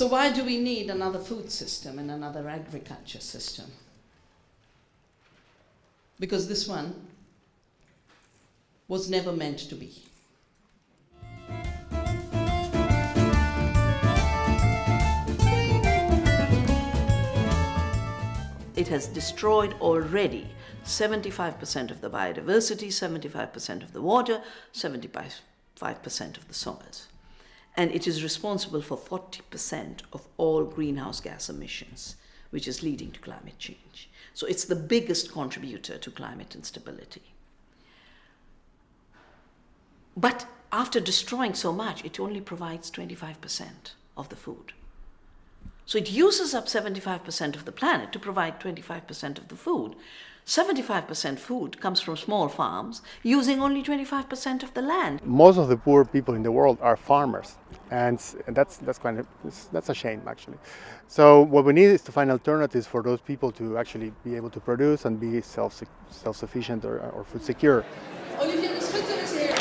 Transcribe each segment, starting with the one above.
So why do we need another food system and another agriculture system? Because this one was never meant to be. It has destroyed already 75% of the biodiversity, 75% of the water, 75% of the soils. And it is responsible for 40% of all greenhouse gas emissions, which is leading to climate change. So it's the biggest contributor to climate instability. But after destroying so much, it only provides 25% of the food. So it uses up 75% of the planet to provide 25% of the food. 75% food comes from small farms using only 25% of the land. Most of the poor people in the world are farmers and that's, that's, kind of, that's a shame actually. So what we need is to find alternatives for those people to actually be able to produce and be self, self-sufficient or, or food secure. Olivier de Schutter is here.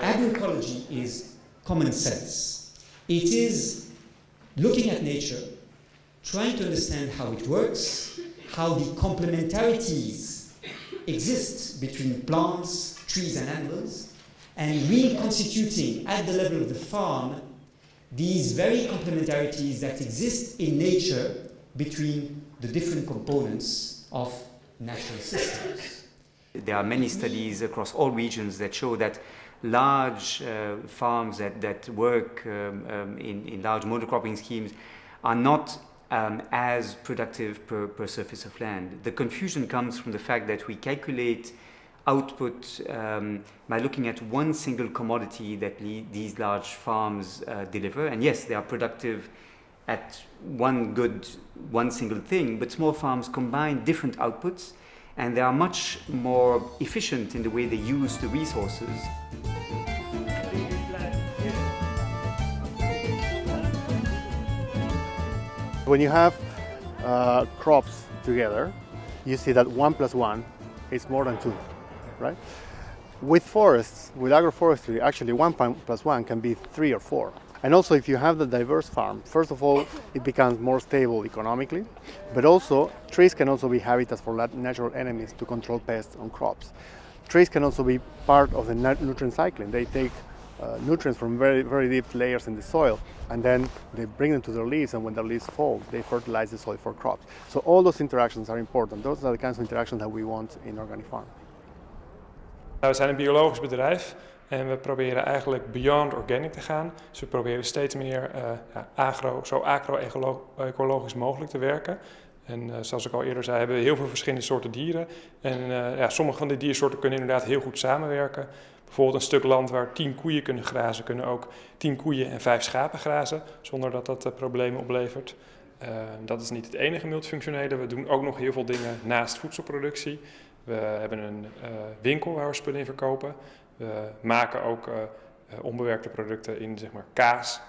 Agroecology is common sense. It is looking at nature, trying to understand how it works, how the complementarities exist between plants, trees and animals, and reconstituting at the level of the farm these very complementarities that exist in nature between the different components of natural systems. There are many studies across all regions that show that large uh, farms that, that work um, um, in, in large monocropping schemes are not um, as productive per, per surface of land. The confusion comes from the fact that we calculate output um, by looking at one single commodity that these large farms uh, deliver. And yes, they are productive at one good, one single thing, but small farms combine different outputs and they are much more efficient in the way they use the resources. When you have uh, crops together, you see that one plus one is more than two, right? With forests, with agroforestry, actually one plus one can be three or four. And also if you have the diverse farm, first of all, it becomes more stable economically, but also trees can also be habitats for natural enemies to control pests on crops. Trees can also be part of the nutrient cycling. They take uh, nutrients from very, very deep layers in the soil and then they bring them to their leaves and when their leaves fall, they fertilize the soil for crops. So all those interactions are important. Those are the kinds of interactions that we want in organic farm. We zijn een biologisch bedrijf en we proberen eigenlijk beyond organic te gaan. Dus we proberen steeds meer uh, ja, agro, zo agro-ecologisch mogelijk te werken. En uh, zoals ik al eerder zei, hebben we heel veel verschillende soorten dieren. En uh, ja, sommige van die diersoorten kunnen inderdaad heel goed samenwerken. Bijvoorbeeld een stuk land waar tien koeien kunnen grazen, kunnen ook tien koeien en vijf schapen grazen, zonder dat dat problemen oplevert. dat is niet het enige multifunctionele. We doen ook nog heel veel dingen naast voedselproductie. We hebben een winkel waar we spullen in verkopen. We maken ook onbewerkte producten in zeg maar, kaas,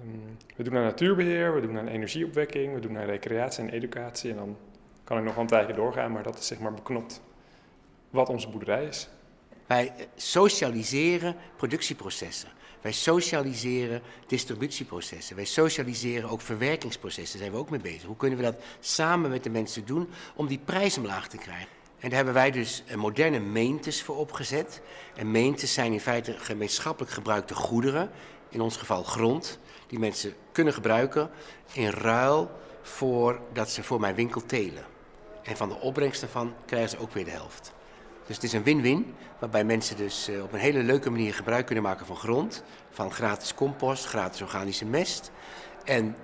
Ehm, we doen aan natuurbeheer, we doen aan energieopwekking, we doen aan recreatie en educatie. En dan kan ik nog een tijdje doorgaan, maar dat is zeg maar beknopt wat onze boerderij is. Wij socialiseren productieprocessen. Wij socialiseren distributieprocessen. Wij socialiseren ook verwerkingsprocessen. Daar zijn we ook mee bezig. Hoe kunnen we dat samen met de mensen doen om die prijs omlaag te krijgen? En daar hebben wij dus moderne meentes voor opgezet. En meentes zijn in feite gemeenschappelijk gebruikte goederen, in ons geval grond, die mensen kunnen gebruiken in ruil voor dat ze voor mijn winkel telen. En van de opbrengst daarvan krijgen ze ook weer de helft. Dus het is een win-win, waarbij mensen dus eh, op een hele leuke manier gebruik kunnen maken van grond, van gratis compost, gratis organische mest. En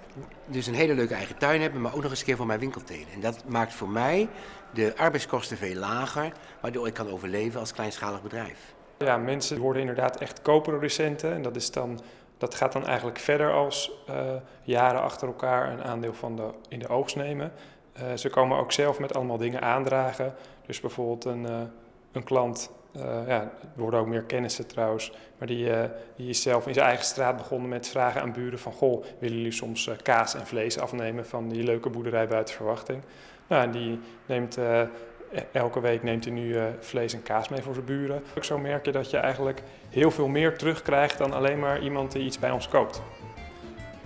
dus een hele leuke eigen tuin hebben, maar ook nog eens een keer voor mijn winkel telen. En dat maakt voor mij de arbeidskosten veel lager, waardoor ik kan overleven als kleinschalig bedrijf. Ja, mensen worden inderdaad echt co-producenten en dat is dan dat gaat dan eigenlijk verder als uh, jaren achter elkaar een aandeel van de, in de oogst nemen. Uh, ze komen ook zelf met allemaal dingen aandragen. Dus bijvoorbeeld een, uh, een klant, ja, er worden ook meer kennissen trouwens, maar die, die is zelf in zijn eigen straat begonnen met vragen aan buren van goh, willen jullie soms kaas en vlees afnemen van die leuke boerderij buiten verwachting? Nou, en die neemt E- Elke week neemt hij nu eh, vlees en kaas mee voor zijn buren. Zo merk je dat je eigenlijk heel veel meer terugkrijgt dan alleen maar iemand die iets bij ons koopt.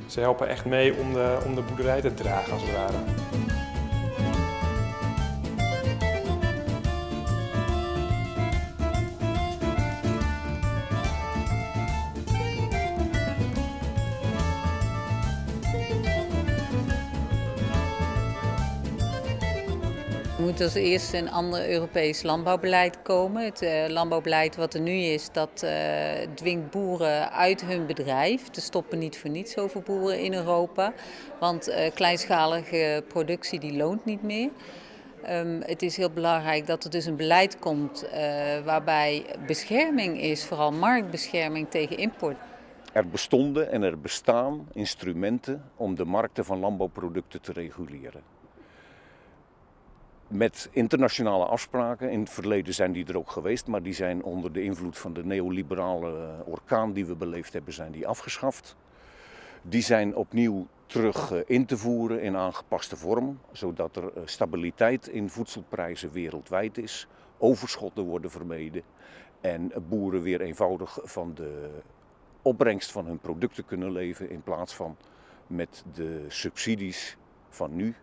Ze helpen echt mee om de, om de boerderij te dragen als het ware. Er moet als eerste een ander Europees landbouwbeleid komen. Het eh, landbouwbeleid wat er nu is, dat eh, dwingt boeren uit hun bedrijf. Er stoppen niet voor niets zoveel boeren in Europa. Want eh, kleinschalige productie die loont niet meer. Um, het is heel belangrijk dat er dus een beleid komt waarbij bescherming is, vooral marktbescherming tegen import. Er bestonden en er bestaan instrumenten om de markten van landbouwproducten te reguleren met internationale afspraken. In het verleden zijn die er ook geweest, maar die zijn onder de invloed van de neoliberale orkaan die we beleefd hebben, zijn die afgeschaft. Die zijn opnieuw terug eh, in te voeren in aangepaste vorm, zodat er eh, stabiliteit in voedselprijzen wereldwijd is, overschotten worden vermeden en boeren weer eenvoudig van de opbrengst van hun producten kunnen leven in plaats van met de subsidies van nu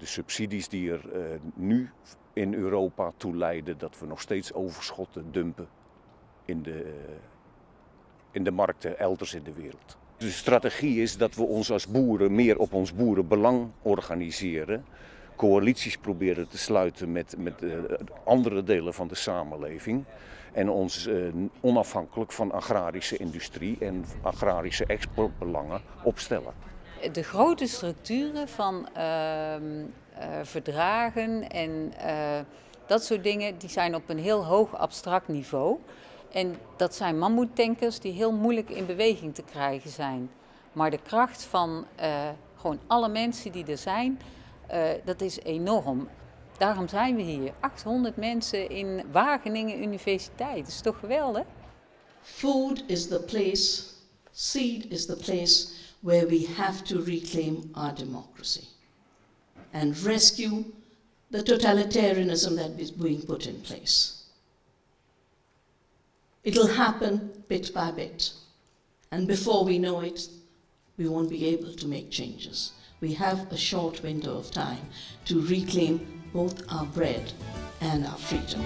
de subsidies die er uh, nu in Europa toe leiden dat we nog steeds overschotten dumpen in de, uh, in de markten elders in de wereld. De strategie is dat we ons als boeren meer op ons boerenbelang organiseren. Coalities proberen te sluiten met, met uh, andere delen van de samenleving. En ons onafhankelijk van agrarische industrie en agrarische exportbelangen opstellen de grote structuren van uh, uh, verdragen en uh, dat soort dingen, die zijn op een heel hoog abstract niveau. En dat zijn mammoetankers die heel moeilijk in beweging te krijgen zijn. Maar de kracht van eh, gewoon alle mensen die er zijn, eh, dat is enorm. Daarom zijn we hier. 800 mensen in Wageningen Universiteit. Dat is toch geweldig? Food is the place, seed is the place where we have to reclaim our democracy and rescue the totalitarianism that is being put in place. It'll happen bit by bit. And before we know it, we won't be able to make changes. We have a short window of time to reclaim both our bread and our freedom.